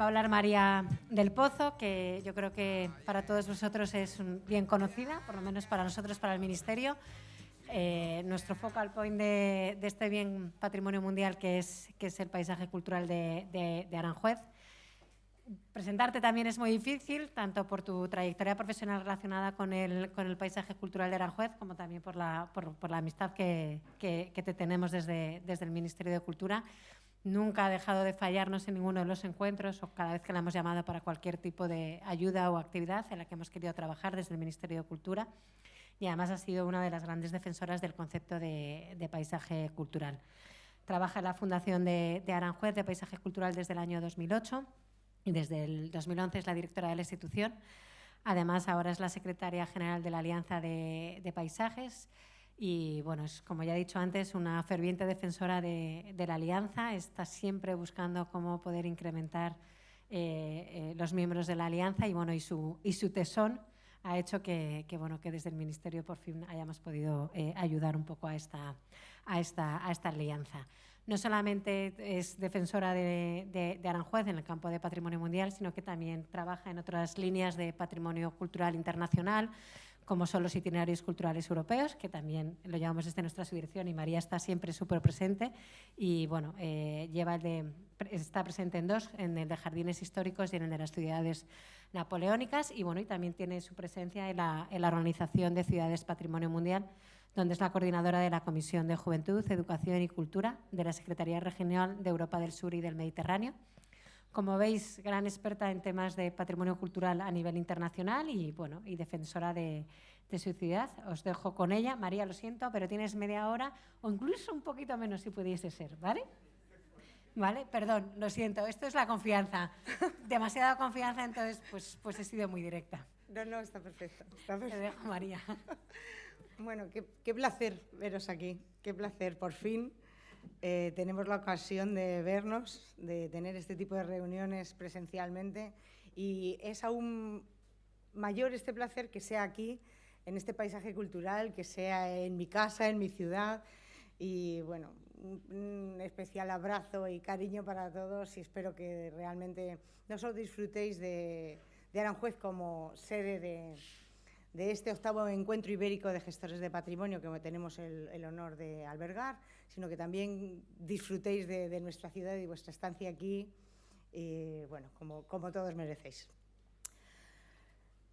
Va a hablar María del Pozo, que yo creo que para todos vosotros es bien conocida, por lo menos para nosotros, para el Ministerio. Eh, nuestro focal point de, este bien patrimonio mundial, que es, que es el paisaje cultural de, Aranjuez. Presentarte también es muy difícil, tanto por tu trayectoria profesional relacionada con el, con el paisaje cultural de Aranjuez, como también por la, por, la amistad que, que, que, te tenemos desde, desde el Ministerio de Cultura. Nunca ha dejado de fallarnos en ninguno de los encuentros o cada vez que la hemos llamado para cualquier tipo de ayuda o actividad en la que hemos querido trabajar desde el Ministerio de Cultura y además ha sido una de las grandes defensoras del concepto de, paisaje cultural. Trabaja en la Fundación de, Aranjuez de Paisaje Cultural desde el año 2008 y desde el 2011 es la directora de la institución. Además, ahora es la secretaria general de la Alianza de, de Paisajes y bueno, es como ya he dicho antes, una ferviente defensora de, la alianza, está siempre buscando cómo poder incrementar eh, eh, los miembros de la alianza y, bueno, y, su, y su tesón ha hecho que, bueno, que desde el Ministerio por fin hayamos podido eh, ayudar un poco a esta, a, esta, a esta alianza. No solamente es defensora de, de, Aranjuez en el campo de patrimonio mundial, sino que también trabaja en otras líneas de patrimonio cultural internacional, como son los itinerarios culturales europeos, que también lo llevamos desde nuestra subdirección y María está siempre súper presente. Y bueno, eh, lleva de, está presente en dos, en el de jardines históricos y en el de las ciudades napoleónicas. Y bueno, y también tiene su presencia en la, en la Organización de Ciudades Patrimonio Mundial, donde es la coordinadora de la Comisión de Juventud, Educación y Cultura de la Secretaría Regional de Europa del Sur y del Mediterráneo como veis, gran experta en temas de patrimonio cultural a nivel internacional y, bueno, y defensora de, su ciudad. Os dejo con ella. María, lo siento, pero tienes media hora o incluso un poquito menos si pudiese ser, ¿vale? ¿Vale? Perdón, lo siento. Esto es la confianza. Demasiada confianza, entonces pues, pues he sido muy directa. No, no, está perfecto. Está perfecto. Te dejo, María. Bueno, qué, qué placer veros aquí. Qué placer, por fin eh, tenemos la ocasión de vernos, de tener este tipo de reuniones presencialmente y es aún mayor este placer que sea aquí, en este paisaje cultural, que sea en mi casa, en mi ciudad. Y bueno, un, especial abrazo y cariño para todos y espero que realmente no solo disfrutéis de Aranjuez como sede de, de este octavo encuentro ibérico de gestores de patrimonio que tenemos el, honor de albergar, sino que también disfrutéis de, nuestra ciudad y vuestra estancia aquí, bueno, como, como, todos merecéis.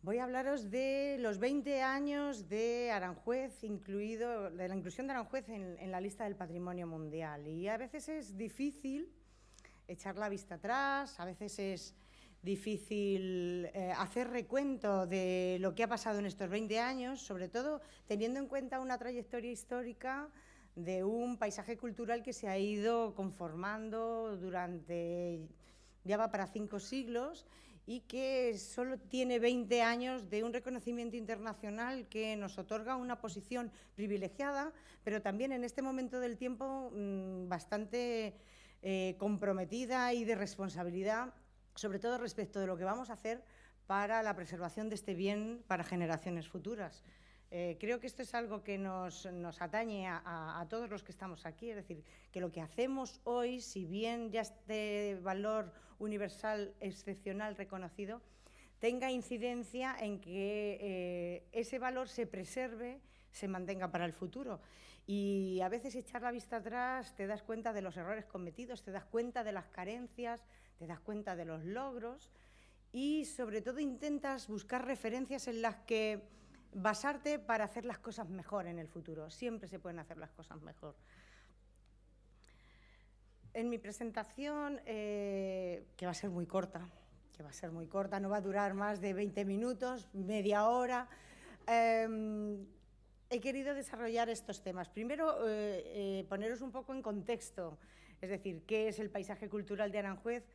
Voy a hablaros de los 20 años de Aranjuez, incluido, de la inclusión de Aranjuez en, en la lista del patrimonio mundial. Y a veces es difícil echar la vista atrás, a veces es difícil eh, hacer recuento de lo que ha pasado en estos 20 años, sobre todo teniendo en cuenta una trayectoria histórica de un paisaje cultural que se ha ido conformando durante, ya va para cinco siglos, y que solo tiene 20 años de un reconocimiento internacional que nos otorga una posición privilegiada, pero también en este momento del tiempo mm, bastante eh, comprometida y de responsabilidad sobre todo respecto de lo que vamos a hacer para la preservación de este bien para generaciones futuras. Eh, creo que esto es algo que nos, atañe a, todos los que estamos aquí, es decir, que lo que hacemos hoy, si bien ya este valor universal excepcional reconocido, tenga incidencia en que eh, ese valor se preserve, se mantenga para el futuro. Y a veces echar la vista atrás te das cuenta de los errores cometidos, te das cuenta de las carencias, te das cuenta de los logros y sobre todo intentas buscar referencias en las que basarte para hacer las cosas mejor en el futuro. Siempre se pueden hacer las cosas mejor. En mi presentación, eh, que va a ser muy corta, que va a ser muy corta, no va a durar más de 20 minutos, media hora, em, he querido desarrollar estos temas. Primero, eh, eh, poneros un poco en contexto, es decir, qué es el paisaje cultural de Aranjuez,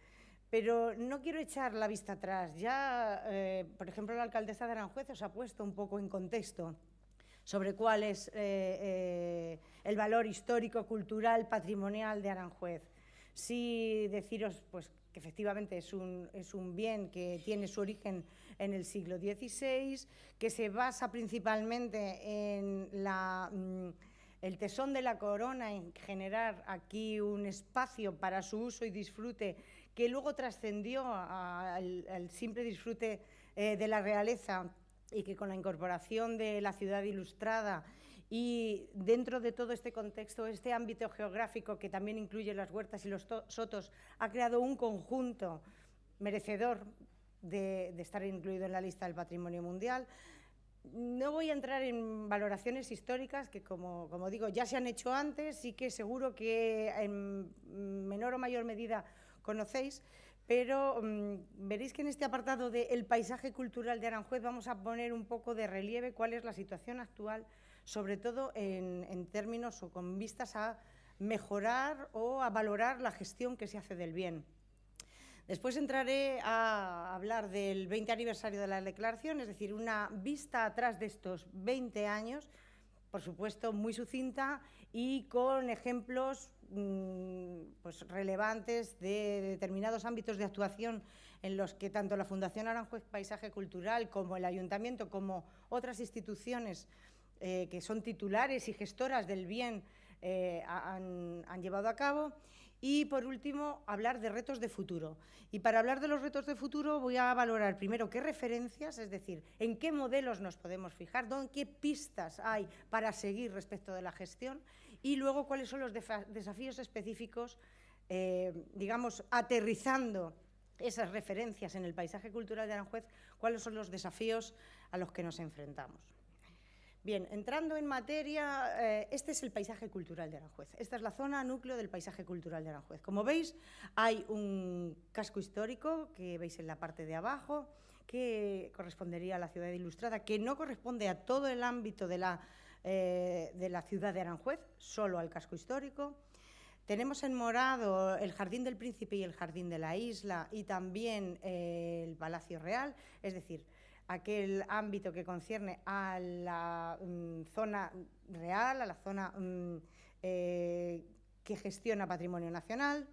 pero no quiero echar la vista atrás. Ya, eh, por ejemplo, la alcaldesa de Aranjuez os ha puesto un poco en contexto sobre cuál es eh, eh, el valor histórico, cultural, patrimonial de Aranjuez. Sí deciros pues, que efectivamente es un, es un bien que tiene su origen en el siglo XVI, que se basa principalmente en la... Mm, el tesón de la corona en generar aquí un espacio para su uso y disfrute que luego trascendió al, simple disfrute eh, de la realeza y que con la incorporación de la ciudad ilustrada y dentro de todo este contexto, este ámbito geográfico que también incluye las huertas y los sotos, ha creado un conjunto merecedor de, estar incluido en la lista del patrimonio mundial. No voy a entrar en valoraciones históricas que, como, como, digo, ya se han hecho antes y que seguro que en menor o mayor medida conocéis, pero mm, veréis que en este apartado del paisaje cultural de Aranjuez vamos a poner un poco de relieve cuál es la situación actual, sobre todo en, en términos o con vistas a mejorar o a valorar la gestión que se hace del bien. Después entraré a hablar del 20 aniversario de la declaración, es decir, una vista atrás de estos 20 años, por supuesto muy sucinta y con ejemplos mm, pues, relevantes de determinados ámbitos de actuación en los que tanto la Fundación Aranjuez Paisaje Cultural como el Ayuntamiento, como otras instituciones eh, que son titulares y gestoras del bien eh, han, han llevado a cabo. Y, por último, hablar de retos de futuro. Y para hablar de los retos de futuro voy a valorar primero qué referencias, es decir, en qué modelos nos podemos fijar, qué pistas hay para seguir respecto de la gestión y luego cuáles son los desafíos específicos, eh, digamos, aterrizando esas referencias en el paisaje cultural de Aranjuez, cuáles son los desafíos a los que nos enfrentamos. Bien, entrando en materia, eh, este es el paisaje cultural de Aranjuez. Esta es la zona núcleo del paisaje cultural de Aranjuez. Como veis, hay un casco histórico que veis en la parte de abajo, que correspondería a la ciudad ilustrada, que no corresponde a todo el ámbito de la, eh, de la ciudad de Aranjuez, solo al casco histórico. Tenemos en morado el Jardín del Príncipe y el Jardín de la Isla y también eh, el Palacio Real, es decir, aquel ámbito que concierne a la mm, zona real, a la zona mm, eh, que gestiona patrimonio nacional.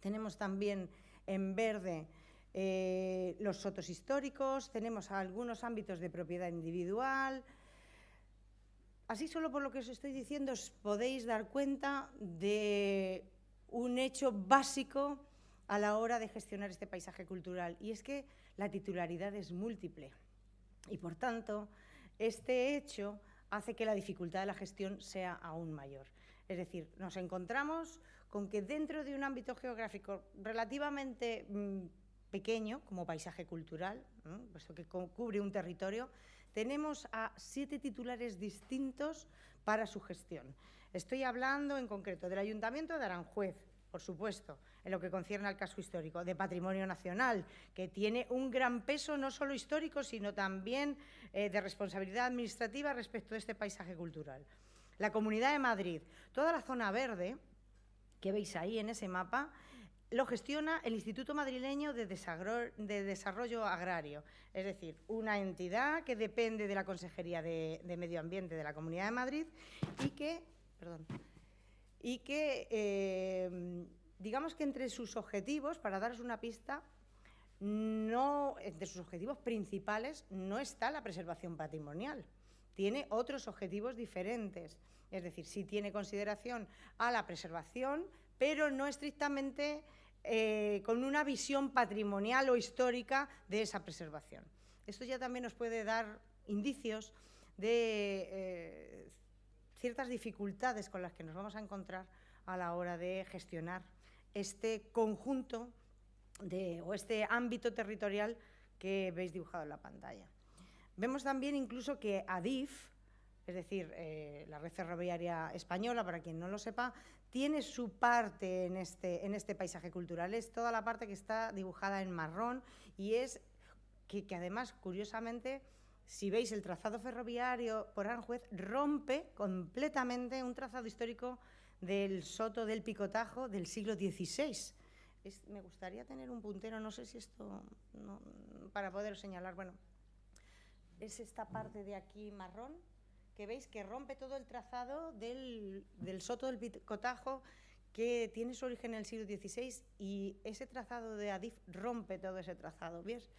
Tenemos también en verde eh, los sotos históricos, tenemos algunos ámbitos de propiedad individual. Así solo por lo que os estoy diciendo os podéis dar cuenta de un hecho básico a la hora de gestionar este paisaje cultural y es que la titularidad es múltiple. Y, por tanto, este hecho hace que la dificultad de la gestión sea aún mayor. Es decir, nos encontramos con que dentro de un ámbito geográfico relativamente mm, pequeño, como paisaje cultural, puesto que cubre un territorio, tenemos a siete titulares distintos para su gestión. Estoy hablando en concreto del Ayuntamiento de Aranjuez, por supuesto, en lo que concierne al casco histórico, de patrimonio nacional, que tiene un gran peso no solo histórico, sino también eh, de responsabilidad administrativa respecto de este paisaje cultural. La Comunidad de Madrid, toda la zona verde que veis ahí en ese mapa, lo gestiona el Instituto Madrileño de Desarrollo, Agrario, es decir, una entidad que depende de la Consejería de, Medio Ambiente de la Comunidad de Madrid y que, perdón, y que, eh, digamos que entre sus objetivos, para daros una pista, no, entre sus objetivos principales no está la preservación patrimonial, tiene otros objetivos diferentes. Es decir, sí tiene consideración a la preservación, pero no estrictamente eh, con una visión patrimonial o histórica de esa preservación. Esto ya también nos puede dar indicios de eh, ciertas dificultades con las que nos vamos a encontrar a la hora de gestionar este conjunto de, o este ámbito territorial que veis dibujado en la pantalla. Vemos también incluso que ADIF, es decir, eh, la red ferroviaria española, para quien no lo sepa, tiene su parte en este, en este paisaje cultural. Es toda la parte que está dibujada en marrón y es que, que además, curiosamente, si veis el trazado ferroviario por Aranjuez, rompe completamente un trazado histórico del Soto del Picotajo del siglo XVI. me gustaría tener un puntero, no sé si esto, para poder señalar, bueno, es esta parte de aquí marrón, que veis que rompe todo el trazado del, del Soto del Picotajo, que tiene su origen en el siglo XVI, y ese trazado de Adif rompe todo ese trazado, ¿ves?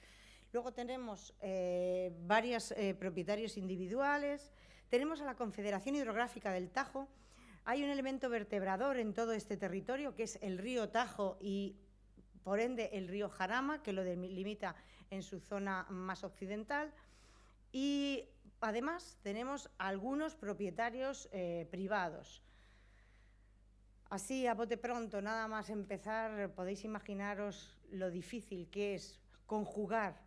Luego tenemos eh, varios eh, propietarios individuales, tenemos a la Confederación Hidrográfica del Tajo, hay un elemento vertebrador en todo este territorio que es el río Tajo y por ende el río Jarama, que lo delimita en su zona más occidental, y además tenemos algunos propietarios eh, privados. Así, a bote pronto, nada más empezar, podéis imaginaros lo difícil que es conjugar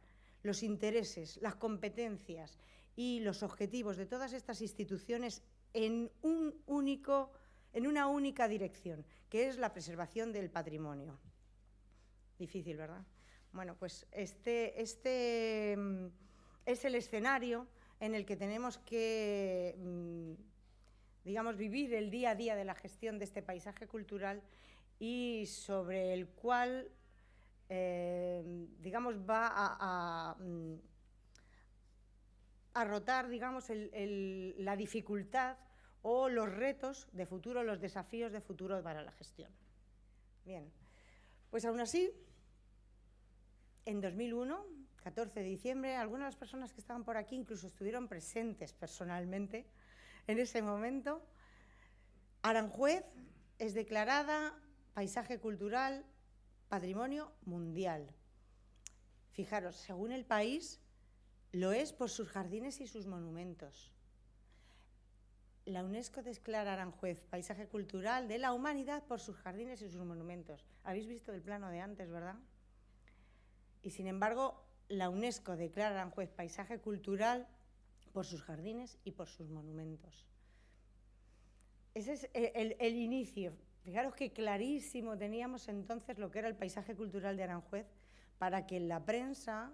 los intereses, las competencias y los objetivos de todas estas instituciones en, un único, en una única dirección, que es la preservación del patrimonio. Difícil, ¿verdad? Bueno, pues este, este mm, es el escenario en el que tenemos que, mm, digamos, vivir el día a día de la gestión de este paisaje cultural y sobre el cual, eh, digamos, va a, mm, a, rotar, digamos, la dificultad o los retos de futuro, los desafíos de futuro para la gestión. Bien, pues aún así, en 2001, 14 de diciembre, algunas de las personas que estaban por aquí incluso estuvieron presentes personalmente en ese momento. Aranjuez es declarada paisaje cultural patrimonio mundial. Fijaros, según el país, lo es por sus jardines y sus monumentos la UNESCO declara Aranjuez Paisaje Cultural de la Humanidad por sus jardines y sus monumentos. Habéis visto el plano de antes, ¿verdad? Y sin embargo, la UNESCO declara Aranjuez Paisaje Cultural por sus jardines y por sus monumentos. Ese es el, el inicio. Fijaros que clarísimo teníamos entonces lo que era el paisaje cultural de Aranjuez para que en la prensa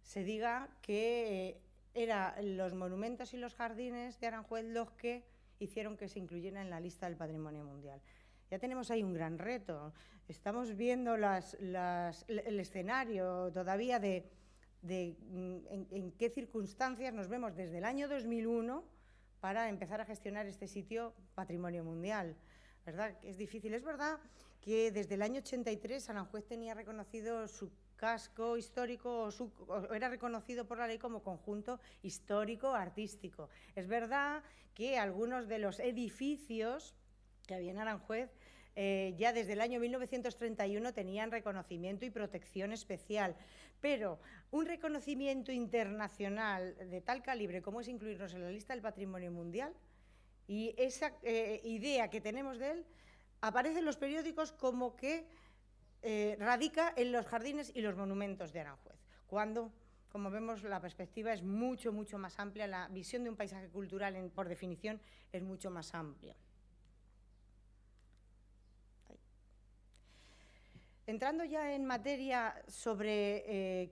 se diga que eran los monumentos y los jardines de Aranjuez los que hicieron que se incluyera en la lista del Patrimonio Mundial. Ya tenemos ahí un gran reto. Estamos viendo el escenario todavía de, mm, en, qué circunstancias nos vemos desde el año 2001 para empezar a gestionar este sitio Patrimonio Mundial. ¿Verdad? Es difícil. Es verdad que desde el año 83 Aranjuez tenía reconocido su casco histórico era reconocido por la ley como conjunto histórico-artístico. Es verdad que algunos de los edificios que había en Aranjuez eh, ya desde el año 1931 tenían reconocimiento y protección especial, pero un reconocimiento internacional de tal calibre como es incluirnos en la lista del patrimonio mundial y esa eh, idea que tenemos de él aparece en los periódicos como que eh, radica en los jardines y los monumentos de Aranjuez, cuando, como vemos, la perspectiva es mucho, mucho más amplia, la visión de un paisaje cultural, por definición, es mucho más amplia. Entrando ya en materia sobre eh,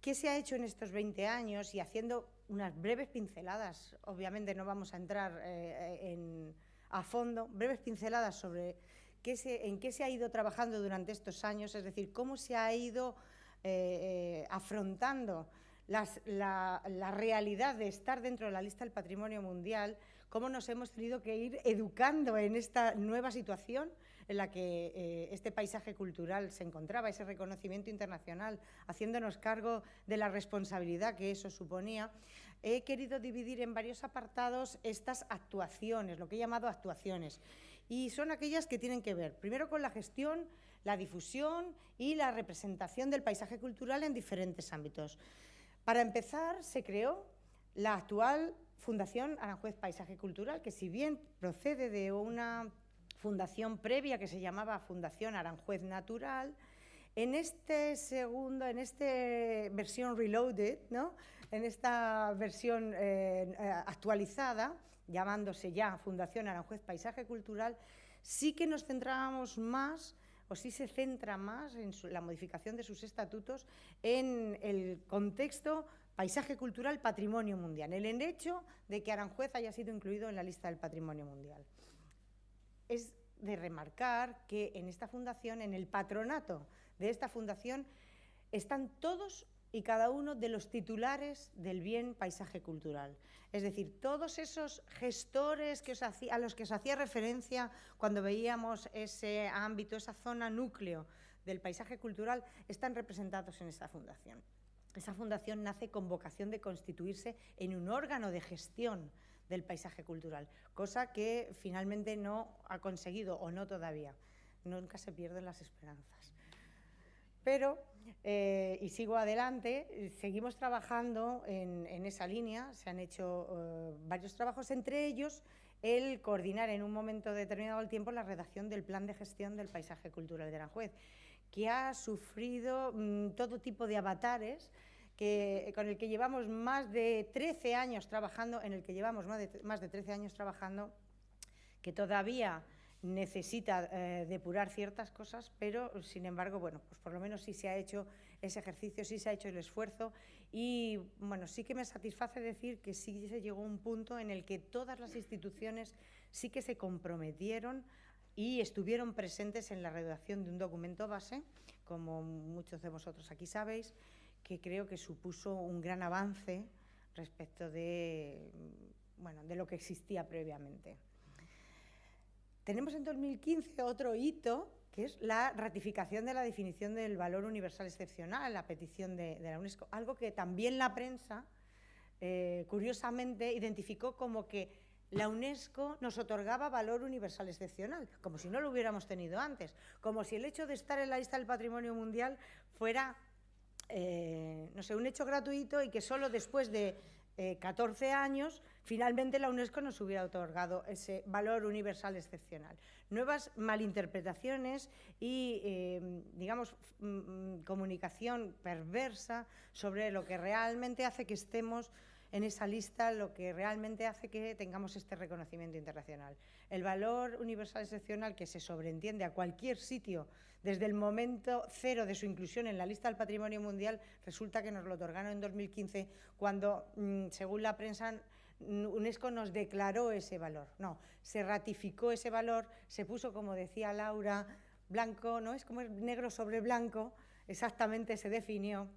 qué se ha hecho en estos 20 años y haciendo unas breves pinceladas, obviamente no vamos a entrar eh, a fondo, breves pinceladas sobre en qué se ha ido trabajando durante estos años, es decir, cómo se ha ido eh, eh, afrontando la, realidad de estar dentro de la lista del patrimonio mundial, cómo nos hemos tenido que ir educando en esta nueva situación en la que eh, este paisaje cultural se encontraba, ese reconocimiento internacional, haciéndonos cargo de la responsabilidad que eso suponía, he querido dividir en varios apartados estas actuaciones, lo que he llamado actuaciones y son aquellas que tienen que ver, primero, con la gestión, la difusión y la representación del paisaje cultural en diferentes ámbitos. Para empezar, se creó la actual Fundación Aranjuez Paisaje Cultural, que si bien procede de una fundación previa que se llamaba Fundación Aranjuez Natural, en este segundo, en esta versión reloaded, ¿no? en esta versión eh, eh, actualizada, llamándose ya Fundación Aranjuez Paisaje Cultural, sí que nos centrábamos más o sí se centra más en la modificación de sus estatutos en el contexto paisaje cultural patrimonio mundial, en el hecho de que Aranjuez haya sido incluido en la lista del patrimonio mundial. Es de remarcar que en esta fundación, en el patronato de esta fundación, están todos y cada uno de los titulares del bien paisaje cultural. Es decir, todos esos gestores a los que os hacía referencia cuando veíamos ese ámbito, esa zona núcleo del paisaje cultural, están representados en esta fundación. Esa fundación nace con vocación de constituirse en un órgano de gestión del paisaje cultural, cosa que finalmente no ha conseguido o no todavía. Nunca se pierden las esperanzas. Pero, eh, y sigo adelante, seguimos trabajando en, esa línea, se han hecho eh, varios trabajos, entre ellos el coordinar en un momento determinado del tiempo la redacción del plan de gestión del paisaje cultural de Aranjuez, que ha sufrido mm, todo tipo de avatares, que, con el que llevamos más de 13 años trabajando, en el que llevamos más de, más de 13 años trabajando, que todavía necesita eh, depurar ciertas cosas, pero sin embargo, bueno, pues por lo menos sí se ha hecho ese ejercicio, sí se ha hecho el esfuerzo y bueno, sí que me satisface decir que sí se llegó a un punto en el que todas las instituciones sí que se comprometieron y estuvieron presentes en la redacción de un documento base, como muchos de vosotros aquí sabéis, que creo que supuso un gran avance respecto de, bueno, de lo que existía previamente. Tenemos en 2015 otro hito, que es la ratificación de la definición del valor universal excepcional, la petición de, la UNESCO, algo que también la prensa, eh, curiosamente, identificó como que la UNESCO nos otorgaba valor universal excepcional, como si no lo hubiéramos tenido antes, como si el hecho de estar en la lista del patrimonio mundial fuera, eh, no sé, un hecho gratuito y que solo después de 14 eh, años, finalmente la UNESCO nos hubiera otorgado ese valor universal excepcional. Nuevas malinterpretaciones y, eh, digamos, mm, mm, comunicación perversa sobre lo que realmente hace que estemos en esa lista lo que realmente hace que tengamos este reconocimiento internacional. El valor universal excepcional que se sobreentiende a cualquier sitio desde el momento cero de su inclusión en la lista del patrimonio mundial, resulta que nos lo otorgaron en 2015 cuando, mm, según la prensa, UNESCO nos declaró ese valor. No, se ratificó ese valor, se puso, como decía Laura, blanco, ¿no? Es como negro sobre blanco, exactamente se definió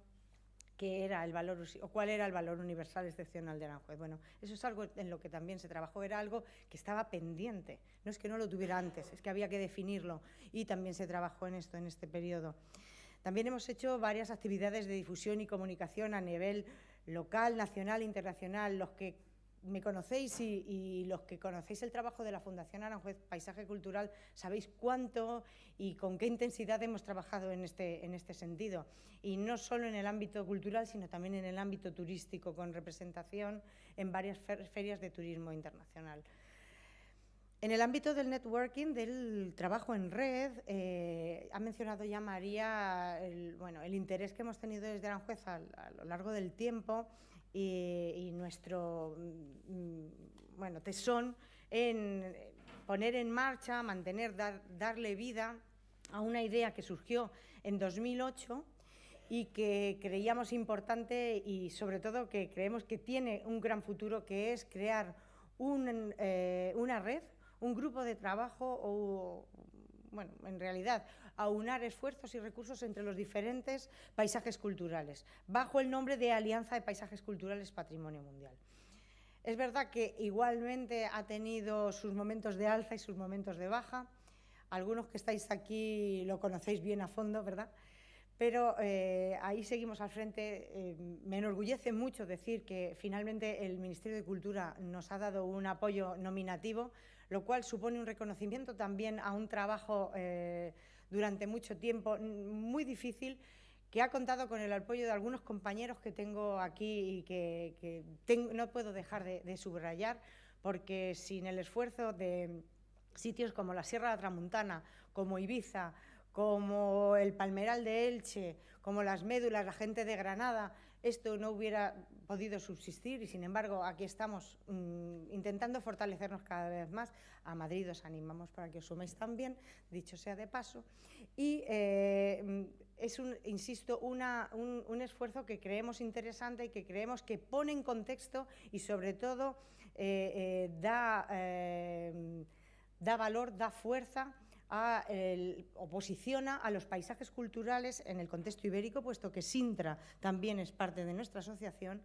qué era el valor o cuál era el valor universal excepcional de Aranjuez. Bueno, eso es algo en lo que también se trabajó, era algo que estaba pendiente. No es que no lo tuviera antes, es que había que definirlo y también se trabajó en esto en este periodo. También hemos hecho varias actividades de difusión y comunicación a nivel local, nacional, internacional, los que me conocéis y, los que conocéis el trabajo de la Fundación Aranjuez Paisaje Cultural sabéis cuánto y con qué intensidad hemos trabajado en este, en este sentido. Y no solo en el ámbito cultural, sino también en el ámbito turístico, con representación en varias ferias de turismo internacional. En el ámbito del networking, del trabajo en red, eh, ha mencionado ya María el, bueno, el interés que hemos tenido desde Aranjuez a lo largo del tiempo y, nuestro mm, bueno, tesón en poner en marcha, mantener, darle vida a una idea que surgió en 2008 y que creíamos importante y sobre todo que creemos que tiene un gran futuro, que es crear eh, una red, un grupo de trabajo o, bueno, en realidad, aunar esfuerzos y recursos entre los diferentes paisajes culturales, bajo el nombre de Alianza de Paisajes Culturales Patrimonio Mundial. Es verdad que igualmente ha tenido sus momentos de alza y sus momentos de baja. Algunos que estáis aquí lo conocéis bien a fondo, ¿verdad? Pero eh, ahí seguimos al frente. Eh, me enorgullece mucho decir que finalmente el Ministerio de Cultura nos ha dado un apoyo nominativo, lo cual supone un reconocimiento también a un trabajo eh, durante mucho tiempo, muy difícil, que ha contado con el apoyo de algunos compañeros que tengo aquí y que, no puedo dejar de, subrayar, porque sin el esfuerzo de sitios como la Sierra de Tramuntana, como Ibiza, como el Palmeral de Elche, como las Médulas, la gente de Granada, esto no hubiera podido subsistir y, sin embargo, aquí estamos mm, intentando fortalecernos cada vez más. A Madrid os animamos para que os suméis también, dicho sea de paso. Y eh, mm, es, un, insisto, un, esfuerzo que creemos interesante y que creemos que pone en contexto y, sobre todo, eh, eh, da, da valor, da fuerza a o posiciona a los paisajes culturales en el contexto ibérico, puesto que Sintra también es parte de nuestra asociación.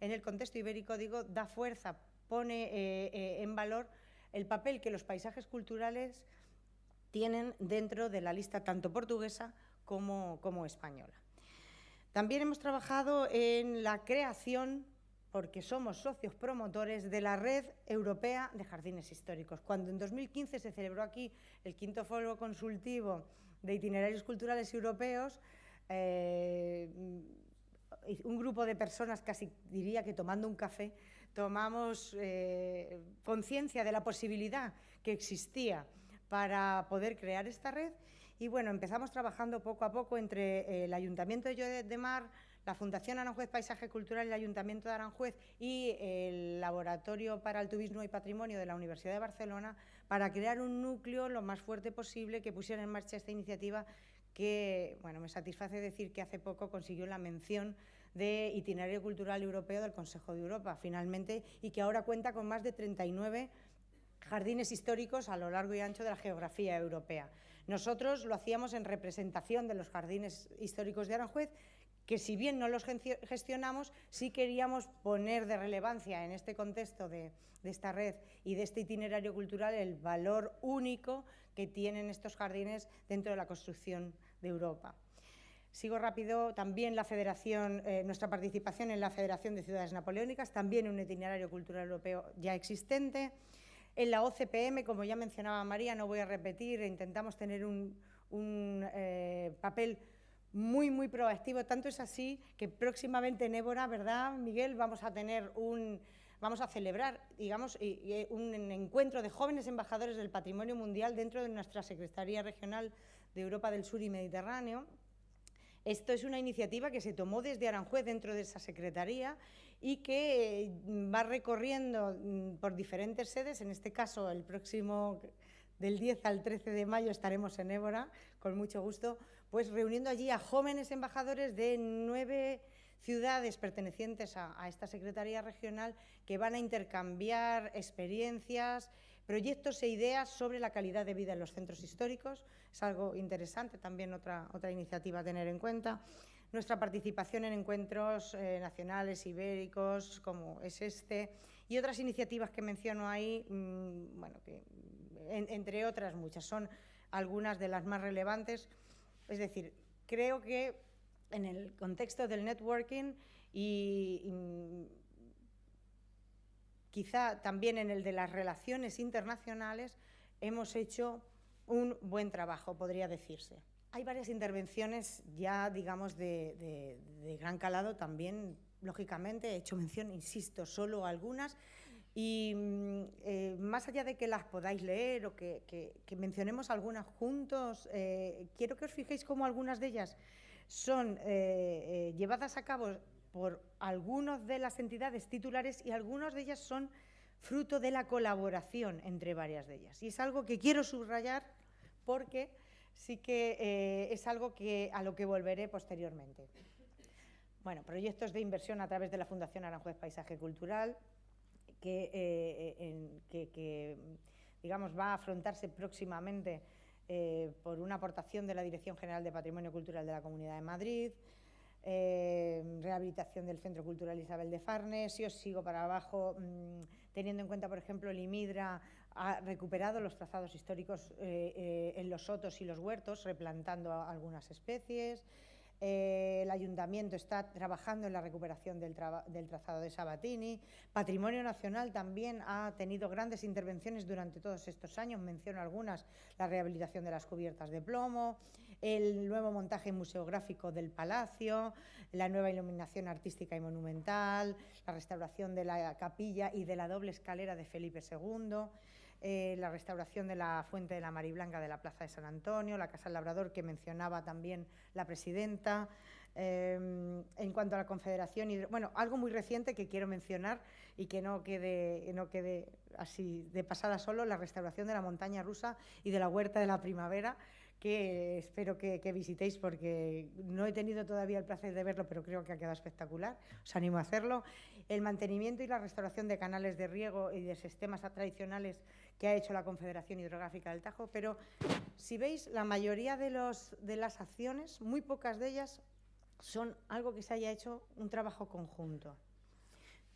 En el contexto ibérico, digo, da fuerza, pone eh, eh, en valor el papel que los paisajes culturales tienen dentro de la lista tanto portuguesa como, como española. También hemos trabajado en la creación porque somos socios promotores de la Red Europea de Jardines Históricos. Cuando en 2015 se celebró aquí el quinto foro consultivo de itinerarios culturales europeos, eh, un grupo de personas, casi diría que tomando un café, tomamos eh, conciencia de la posibilidad que existía para poder crear esta red y bueno, empezamos trabajando poco a poco entre el Ayuntamiento de Lloret de Mar, la Fundación Aranjuez Paisaje Cultural el Ayuntamiento de Aranjuez y el Laboratorio para el Turismo y Patrimonio de la Universidad de Barcelona para crear un núcleo lo más fuerte posible que pusiera en marcha esta iniciativa que, bueno, me satisface decir que hace poco consiguió la mención de Itinerario Cultural Europeo del Consejo de Europa, finalmente, y que ahora cuenta con más de 39 jardines históricos a lo largo y ancho de la geografía europea. Nosotros lo hacíamos en representación de los jardines históricos de Aranjuez, que si bien no los gestionamos, sí queríamos poner de relevancia en este contexto de, esta red y de este itinerario cultural el valor único que tienen estos jardines dentro de la construcción de Europa. Sigo rápido, también la Federación, eh, nuestra participación en la Federación de Ciudades Napoleónicas, también un itinerario cultural europeo ya existente. En la OCPM, como ya mencionaba María, no voy a repetir, intentamos tener un, eh, papel muy, muy proactivo. Tanto es así que próximamente en Évora, ¿verdad, Miguel? Vamos a tener un, vamos a celebrar, digamos, un encuentro de jóvenes embajadores del patrimonio mundial dentro de nuestra Secretaría Regional de Europa del Sur y Mediterráneo. Esto es una iniciativa que se tomó desde Aranjuez dentro de esa secretaría y que va recorriendo mm, por diferentes sedes, en este caso el próximo del 10 al 13 de mayo estaremos en Évora, con mucho gusto, pues reuniendo allí a jóvenes embajadores de nueve ciudades pertenecientes a, esta Secretaría Regional que van a intercambiar experiencias, proyectos e ideas sobre la calidad de vida en los centros históricos. Es algo interesante, también otra, otra iniciativa a tener en cuenta. Nuestra participación en encuentros eh, nacionales, ibéricos, como es este, y otras iniciativas que menciono ahí, mm, bueno, entre otras muchas, son algunas de las más relevantes. Es decir, creo que en el contexto del networking y, quizá también en el de las relaciones internacionales hemos hecho un buen trabajo, podría decirse. Hay varias intervenciones ya, digamos, de, gran calado también, lógicamente, he hecho mención, insisto, solo algunas, y mm, eh, más allá de que las podáis leer o que, mencionemos algunas juntos, eh, quiero que os fijéis cómo algunas de ellas son eh, llevadas a cabo por algunas de las entidades titulares y algunas de ellas son fruto de la colaboración entre varias de ellas. Y es algo que quiero subrayar porque sí que es algo que, a lo que volveré posteriormente. Bueno, proyectos de inversión a través de la Fundación Aranjuez Paisaje Cultural, que, eh, que, digamos, va a afrontarse próximamente eh, por una aportación de la Dirección General de Patrimonio Cultural de la Comunidad de Madrid, eh, rehabilitación del Centro Cultural Isabel de Farnes. Si os sigo para abajo, mm, teniendo en cuenta, por ejemplo, el IMIDRA ha recuperado los trazados históricos en los sotos y los huertos, replantando algunas especies. Eh, el ayuntamiento está trabajando en la recuperación del, trazado de Sabatini. Patrimonio Nacional también ha tenido grandes intervenciones durante todos estos años. Menciono algunas, la rehabilitación de las cubiertas de plomo, el nuevo montaje museográfico del Palacio, la nueva iluminación artística y monumental, la restauración de la capilla y de la doble escalera de Felipe II. Eh, la restauración de la Fuente de la Mariblanca de la Plaza de San Antonio, la Casa del Labrador que mencionaba también la presidenta. Em, en cuanto a la Confederación, bueno, algo muy reciente que quiero mencionar y que no quede, no quede así de pasada solo, la restauración de la montaña rusa y de la huerta de la primavera, que espero que, visitéis porque no he tenido todavía el placer de verlo, pero creo que ha quedado espectacular. Os animo a hacerlo. El mantenimiento y la restauración de canales de riego y de sistemas tradicionales que ha hecho la Confederación Hidrográfica del Tajo, pero si veis, la mayoría de, los, de las acciones, muy pocas de ellas, son algo que se haya hecho un trabajo conjunto.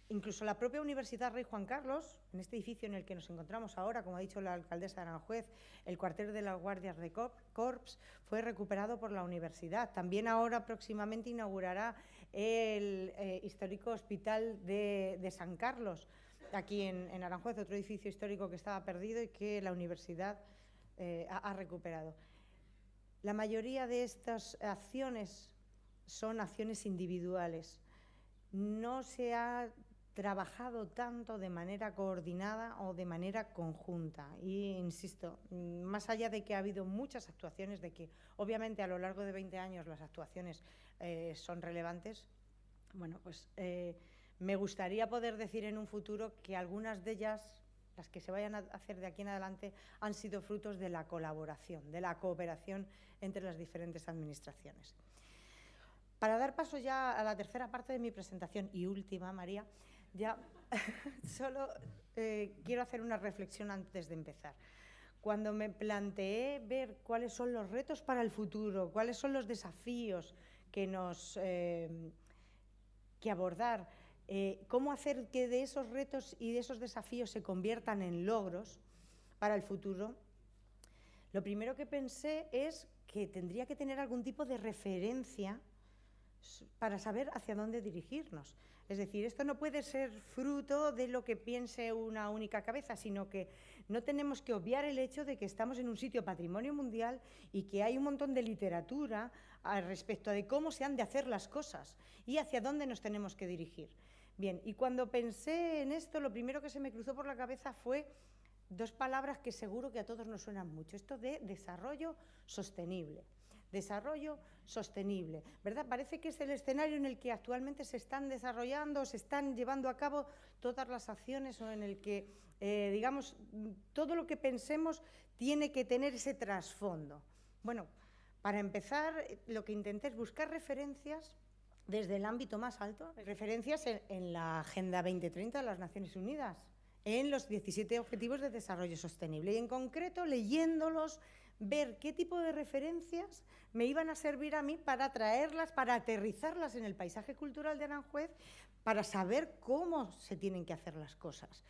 Incluso la propia Universidad Rey Juan Carlos, en este edificio en el que nos encontramos ahora, como ha dicho la alcaldesa de Aranjuez, el cuartel de las guardias de Corps fue recuperado por la universidad. También ahora próximamente inaugurará el eh, histórico hospital de, San Carlos, aquí en, Aranjuez, otro edificio histórico que estaba perdido y que la universidad eh, ha recuperado. La mayoría de estas acciones son acciones individuales. No se ha trabajado tanto de manera coordinada o de manera conjunta. Y insisto, más allá de que ha habido muchas actuaciones, de que obviamente a lo largo de 20 años las actuaciones eh, son relevantes, bueno, pues eh, me gustaría poder decir en un futuro que algunas de ellas, las que se vayan a hacer de aquí en adelante, han sido frutos de la colaboración, de la cooperación entre las diferentes administraciones. Para dar paso ya a la tercera parte de mi presentación y última, María, ya solo eh, quiero hacer una reflexión antes de empezar. Cuando me planteé ver cuáles son los retos para el futuro, cuáles son los desafíos que nos eh, que abordar, eh, cómo hacer que de esos retos y de esos desafíos se conviertan en logros para el futuro, lo primero que pensé es que tendría que tener algún tipo de referencia para saber hacia dónde dirigirnos. Es decir, esto no puede ser fruto de lo que piense una única cabeza, sino que no tenemos que obviar el hecho de que estamos en un sitio patrimonio mundial y que hay un montón de literatura al respecto de cómo se han de hacer las cosas y hacia dónde nos tenemos que dirigir. Bien, y cuando pensé en esto, lo primero que se me cruzó por la cabeza fue dos palabras que seguro que a todos nos suenan mucho, esto de desarrollo sostenible desarrollo sostenible. ¿verdad? Parece que es el escenario en el que actualmente se están desarrollando, se están llevando a cabo todas las acciones o en el que, eh, digamos, todo lo que pensemos tiene que tener ese trasfondo. Bueno, para empezar, lo que intenté es buscar referencias desde el ámbito más alto, referencias en, la Agenda 2030 de las Naciones Unidas, en los 17 Objetivos de Desarrollo Sostenible y en concreto leyéndolos ver qué tipo de referencias me iban a servir a mí para traerlas, para aterrizarlas en el paisaje cultural de Aranjuez, para saber cómo se tienen que hacer las cosas,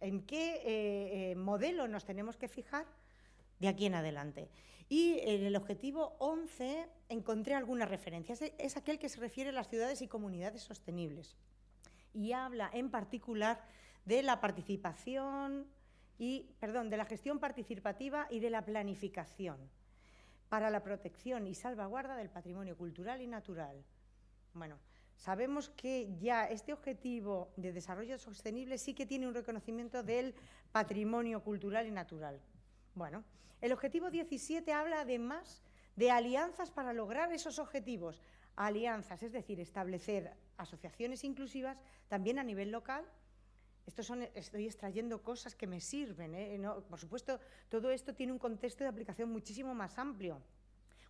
en qué eh, eh, modelo nos tenemos que fijar de aquí en adelante. Y en el objetivo 11 encontré algunas referencias. Es aquel que se refiere a las ciudades y comunidades sostenibles. Y habla en particular de la participación, y, perdón, de la gestión participativa y de la planificación para la protección y salvaguarda del patrimonio cultural y natural. Bueno, sabemos que ya este objetivo de desarrollo sostenible sí que tiene un reconocimiento del patrimonio cultural y natural. Bueno, el objetivo 17 habla además de alianzas para lograr esos objetivos. Alianzas, es decir, establecer asociaciones inclusivas también a nivel local son, estoy extrayendo cosas que me sirven. ¿eh? por supuesto, todo esto tiene un contexto de aplicación muchísimo más amplio,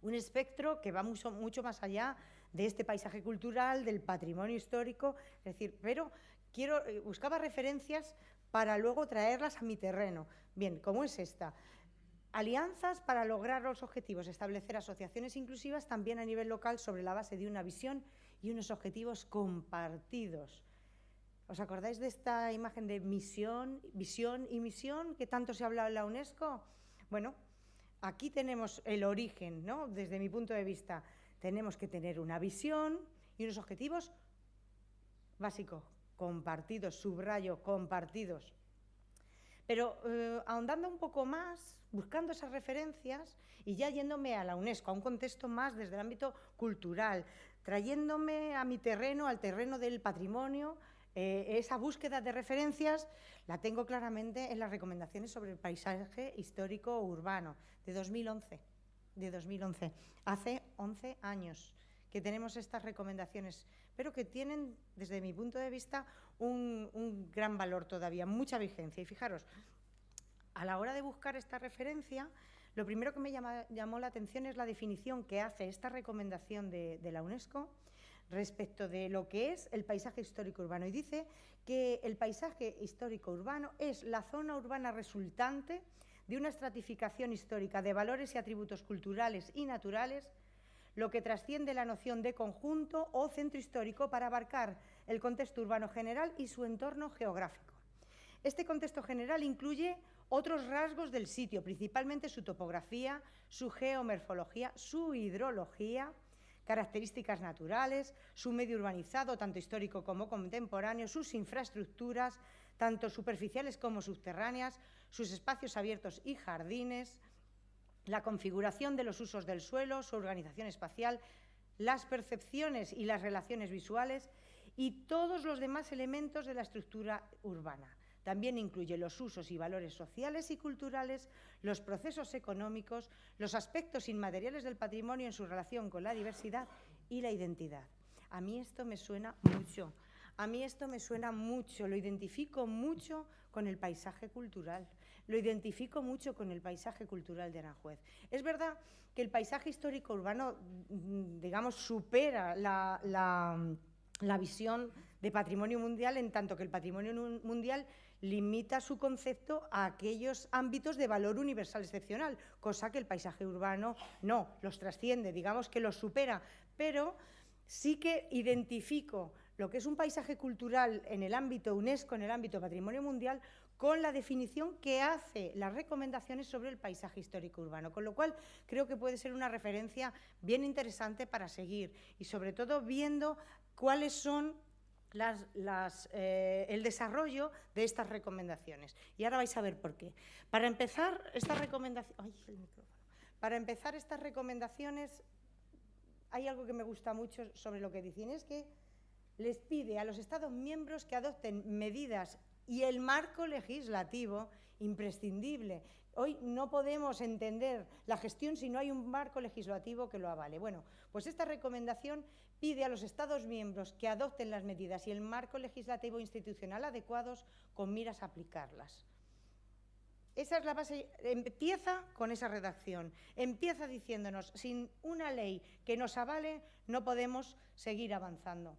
un espectro que va mucho, mucho más allá de este paisaje cultural, del patrimonio histórico, es decir, pero quiero, eh, buscaba referencias para luego traerlas a mi terreno. Bien, ¿cómo es esta? Alianzas para lograr los objetivos, establecer asociaciones inclusivas también a nivel local sobre la base de una visión y unos objetivos compartidos ¿Os acordáis de esta imagen de misión, visión y misión que tanto se ha hablado en la UNESCO? Bueno, aquí tenemos el origen, ¿no? Desde mi punto de vista, tenemos que tener una visión y unos objetivos básicos, compartidos, subrayo, compartidos. Pero eh, ahondando un poco más, buscando esas referencias y ya yéndome a la UNESCO, a un contexto más desde el ámbito cultural, trayéndome a mi terreno, al terreno del patrimonio, eh, esa búsqueda de referencias la tengo claramente en las recomendaciones sobre el paisaje histórico urbano de 2011. De 2011. Hace 11 años que tenemos estas recomendaciones, pero que tienen, desde mi punto de vista, un, gran valor todavía, mucha vigencia. Y fijaros, a la hora de buscar esta referencia, lo primero que me llamó la atención es la definición que hace esta recomendación de la UNESCO respecto de lo que es el paisaje histórico urbano y dice que el paisaje histórico urbano es la zona urbana resultante de una estratificación histórica de valores y atributos culturales y naturales, lo que trasciende la noción de conjunto o centro histórico para abarcar el contexto urbano general y su entorno geográfico. Este contexto general incluye otros rasgos del sitio, principalmente su topografía, su geomorfología, su hidrología, características naturales, su medio urbanizado, tanto histórico como contemporáneo, sus infraestructuras, tanto superficiales como subterráneas, sus espacios abiertos y jardines, la configuración de los usos del suelo, su organización espacial, las percepciones y las relaciones visuales y todos los demás elementos de la estructura urbana. También incluye los usos y valores sociales y culturales, los procesos económicos, los aspectos inmateriales del patrimonio en su relación con la diversidad y la identidad. A mí esto me suena mucho. A mí esto me suena mucho, lo identifico mucho con el paisaje cultural, lo identifico mucho con el paisaje cultural de Aranjuez. Es verdad que el paisaje histórico urbano, mm, digamos, supera la, la visión de patrimonio mundial, en tanto que el patrimonio mundial limita su concepto a aquellos ámbitos de valor universal excepcional, cosa que el paisaje urbano no, los trasciende, digamos que los supera, pero sí que identifico lo que es un paisaje cultural en el ámbito UNESCO, en el ámbito patrimonio mundial, con la definición que hace las recomendaciones sobre el paisaje histórico urbano, con lo cual creo que puede ser una referencia bien interesante para seguir y sobre todo viendo cuáles son eh, el desarrollo de estas recomendaciones. Y ahora vais a ver por qué. Para empezar, estas recomendaciones... Para empezar estas recomendaciones, hay algo que me gusta mucho sobre lo que dicen, es que les pide a los Estados miembros que adopten medidas y el marco legislativo imprescindible. Hoy no podemos entender la gestión si no hay un marco legislativo que lo avale. Bueno, pues esta recomendación pide a los Estados miembros que adopten las medidas y el marco legislativo institucional adecuados con miras a aplicarlas. Esa es la base, empieza con esa redacción, empieza diciéndonos, sin una ley que nos avale, no podemos seguir avanzando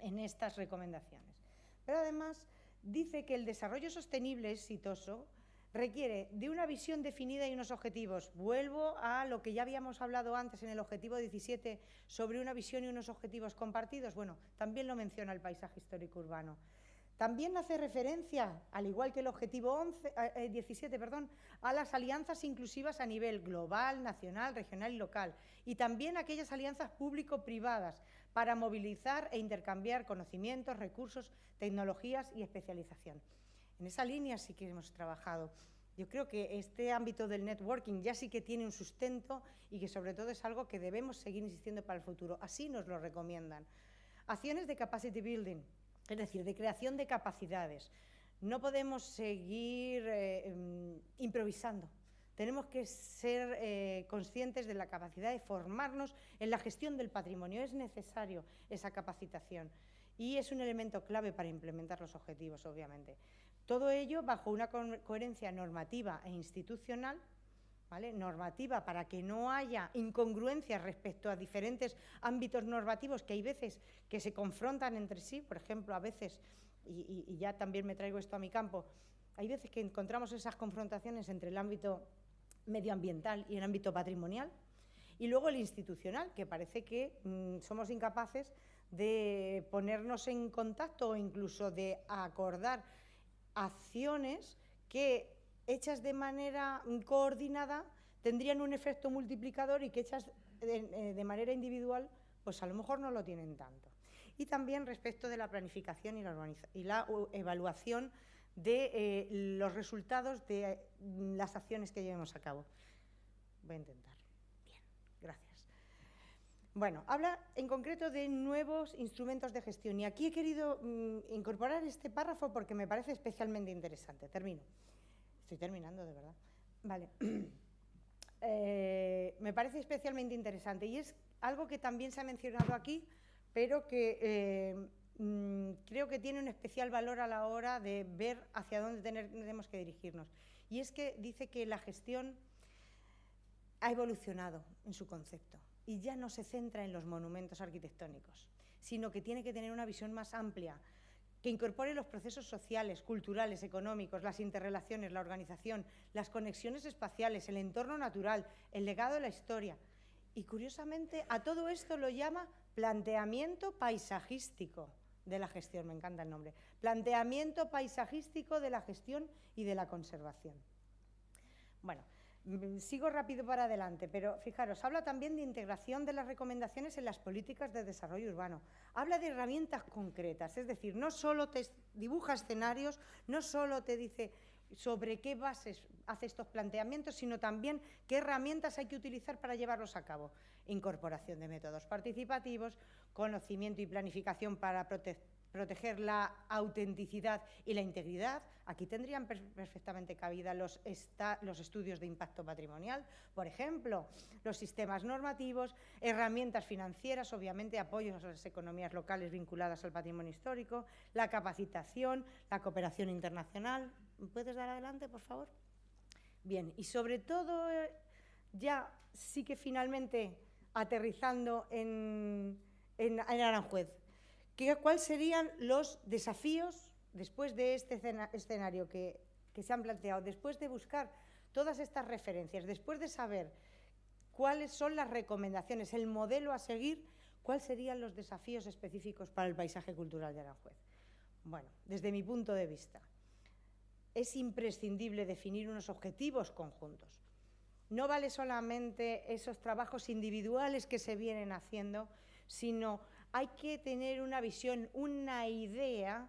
en estas recomendaciones. Pero además dice que el desarrollo sostenible exitoso requiere de una visión definida y unos objetivos. Vuelvo a lo que ya habíamos hablado antes en el objetivo 17 sobre una visión y unos objetivos compartidos. Bueno, también lo menciona el paisaje histórico urbano. También hace referencia, al igual que el objetivo 11, 17, eh, perdón, a las alianzas inclusivas a nivel global, nacional, regional y local, y también aquellas alianzas público-privadas para movilizar e intercambiar conocimientos, recursos, tecnologías y especialización. En esa línea sí que hemos trabajado. Yo creo que este ámbito del networking ya sí que tiene un sustento y que sobre todo es algo que debemos seguir insistiendo para el futuro. Así nos lo recomiendan. Acciones de capacity building, es decir, de creación de capacidades. No podemos seguir eh, em, improvisando. Tenemos que ser eh, conscientes de la capacidad de formarnos en la gestión del patrimonio. Es necesario esa capacitación y es un elemento clave para implementar los objetivos, obviamente. Todo ello bajo una coherencia normativa e institucional, ¿vale? normativa para que no haya incongruencias respecto a diferentes ámbitos normativos que hay veces que se confrontan entre sí, por ejemplo, a veces, y, y ya también me traigo esto a mi campo, hay veces que encontramos esas confrontaciones entre el ámbito medioambiental y el ámbito patrimonial, y luego el institucional, que parece que mm, somos incapaces de ponernos en contacto o incluso de acordar acciones que hechas de manera coordinada tendrían un efecto multiplicador y que hechas de, eh, manera individual pues a lo mejor no lo tienen tanto. Y también respecto de la planificación y la, y la evaluación de eh, los resultados de mm, las acciones que llevemos a cabo. Voy a intentar. Bien, gracias. Bueno, habla en concreto de nuevos instrumentos de gestión y aquí he querido mm, incorporar este párrafo porque me parece especialmente interesante. Termino. Estoy terminando, de verdad. Vale. Eh, me parece especialmente interesante y es algo que también se ha mencionado aquí, pero que eh, mm, creo que tiene un especial valor a la hora de ver hacia dónde tenemos que dirigirnos. Y es que dice que la gestión ha evolucionado en su concepto y ya no se centra en los monumentos arquitectónicos, sino que tiene que tener una visión más amplia, que incorpore los procesos sociales, culturales, económicos, las interrelaciones, la organización, las conexiones espaciales, el entorno natural, el legado de la historia. Y curiosamente a todo esto lo llama planteamiento paisajístico de la gestión, me encanta el nombre, planteamiento paisajístico de la gestión y de la conservación. Bueno, Mm, sigo rápido para adelante, pero fijaros, habla también de integración de las recomendaciones en las políticas de desarrollo urbano. Habla de herramientas concretas, es decir, no solo te dibuja escenarios, no solo te dice sobre qué bases hace estos planteamientos, sino también qué herramientas hay que utilizar para llevarlos a cabo. Incorporación de métodos participativos, conocimiento y planificación para proteger la autenticidad y la integridad. Aquí tendrían perfectamente cabida los, los, estudios de impacto patrimonial, por ejemplo, los sistemas normativos, herramientas financieras, obviamente apoyos a las economías locales vinculadas al patrimonio histórico, la capacitación, la cooperación internacional. ¿Puedes dar adelante, por favor? Bien, y sobre todo, eh, ya sí que finalmente aterrizando en, Aranjuez, ¿cuáles serían los desafíos después de este escenario que se han planteado, después de buscar todas estas referencias, después de saber cuáles son las recomendaciones, el modelo a seguir, cuáles serían los desafíos específicos para el paisaje cultural de Aranjuez? Bueno, desde mi punto de vista, es imprescindible definir unos objetivos conjuntos. No vale solamente esos trabajos individuales que se vienen haciendo, sino hay que tener una visión, una idea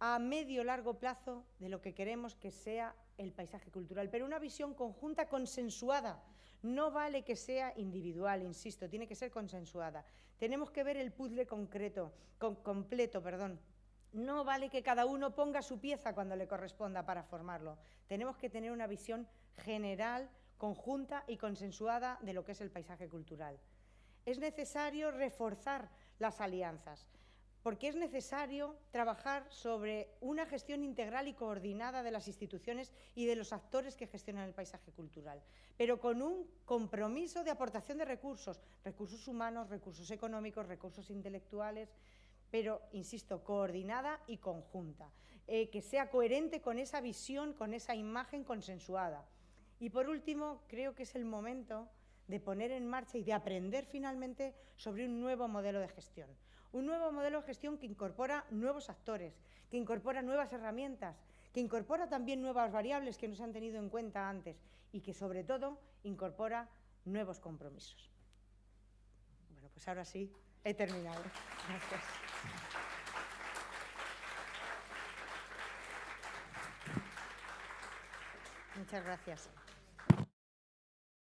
a medio largo plazo de lo que queremos que sea el paisaje cultural, pero una visión conjunta consensuada. No vale que sea individual, insisto, tiene que ser consensuada. Tenemos que ver el puzzle concreto, completo, perdón, no vale que cada uno ponga su pieza cuando le corresponda para formarlo. Tenemos que tener una visión general, conjunta y consensuada de lo que es el paisaje cultural. Es necesario reforzar las alianzas, porque es necesario trabajar sobre una gestión integral y coordinada de las instituciones y de los actores que gestionan el paisaje cultural, pero con un compromiso de aportación de recursos, recursos humanos, recursos económicos, recursos intelectuales, pero, insisto, coordinada y conjunta, eh, que sea coherente con esa visión, con esa imagen consensuada. Y por último, creo que es el momento de poner en marcha y de aprender finalmente sobre un nuevo modelo de gestión. Un nuevo modelo de gestión que incorpora nuevos actores, que incorpora nuevas herramientas, que incorpora también nuevas variables que no se han tenido en cuenta antes y que sobre todo incorpora nuevos compromisos. Bueno, pues ahora sí, he terminado. Gracias. Muchas gracias.